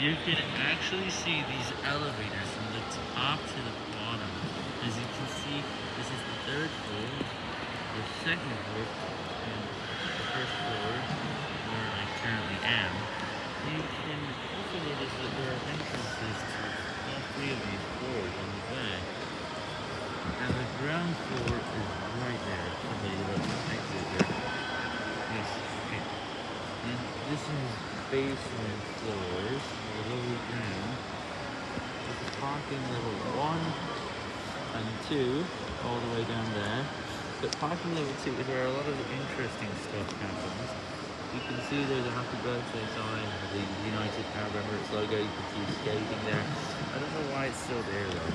You can actually see these elevators from the top to the bottom. As you can see, this is the third floor, the second floor, and the first floor, where I currently am. You can also notice that there are entrances to all three of these floors on the back. And the ground floor is right there. Exit there. Yes, okay. And this is basement floors, below ground. This is parking level 1 and 2, all the way down there. But parking level 2 is where a lot of the interesting stuff happens. You can see there's a happy birthday sign, the United Arab Emirates logo, you can see skating there. I don't know why it's still there though.